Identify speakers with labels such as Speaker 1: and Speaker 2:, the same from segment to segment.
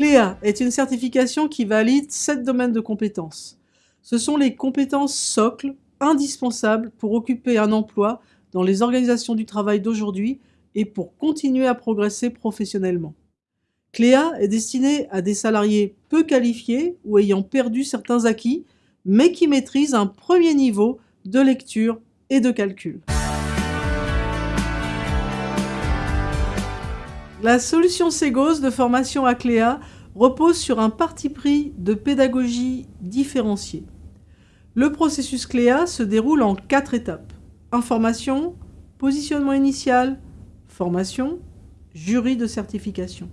Speaker 1: Cléa est une certification qui valide sept domaines de compétences. Ce sont les compétences socles indispensables pour occuper un emploi dans les organisations du travail d'aujourd'hui et pour continuer à progresser professionnellement. Cléa est destinée à des salariés peu qualifiés ou ayant perdu certains acquis, mais qui maîtrisent un premier niveau de lecture et de calcul. La solution Segos de formation à Cléa repose sur un parti pris de pédagogie différenciée. Le processus Cléa se déroule en quatre étapes. Information, positionnement initial, formation, jury de certification.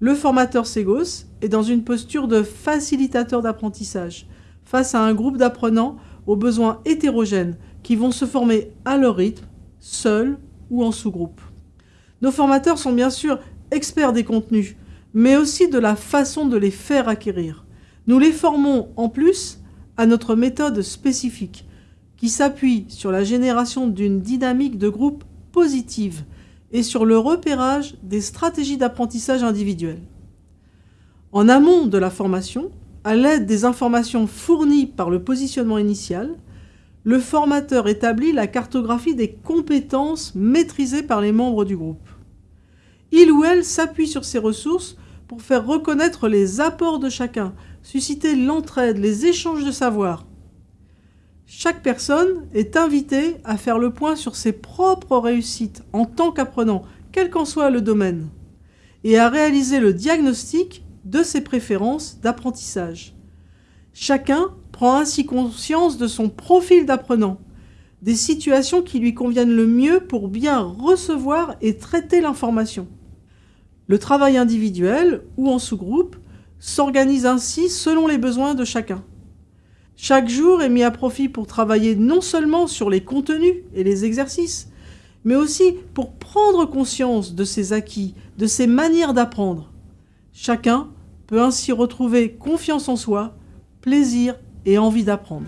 Speaker 1: Le formateur Segos est dans une posture de facilitateur d'apprentissage face à un groupe d'apprenants aux besoins hétérogènes qui vont se former à leur rythme, seuls ou en sous-groupe. Nos formateurs sont bien sûr experts des contenus, mais aussi de la façon de les faire acquérir. Nous les formons en plus à notre méthode spécifique, qui s'appuie sur la génération d'une dynamique de groupe positive et sur le repérage des stratégies d'apprentissage individuelles. En amont de la formation, à l'aide des informations fournies par le positionnement initial, le formateur établit la cartographie des compétences maîtrisées par les membres du groupe. Il ou elle s'appuie sur ces ressources pour faire reconnaître les apports de chacun, susciter l'entraide, les échanges de savoir. Chaque personne est invitée à faire le point sur ses propres réussites en tant qu'apprenant, quel qu'en soit le domaine, et à réaliser le diagnostic de ses préférences d'apprentissage. Chacun prend ainsi conscience de son profil d'apprenant, des situations qui lui conviennent le mieux pour bien recevoir et traiter l'information. Le travail individuel ou en sous-groupe s'organise ainsi selon les besoins de chacun. Chaque jour est mis à profit pour travailler non seulement sur les contenus et les exercices, mais aussi pour prendre conscience de ses acquis, de ses manières d'apprendre. Chacun peut ainsi retrouver confiance en soi, plaisir et envie d'apprendre.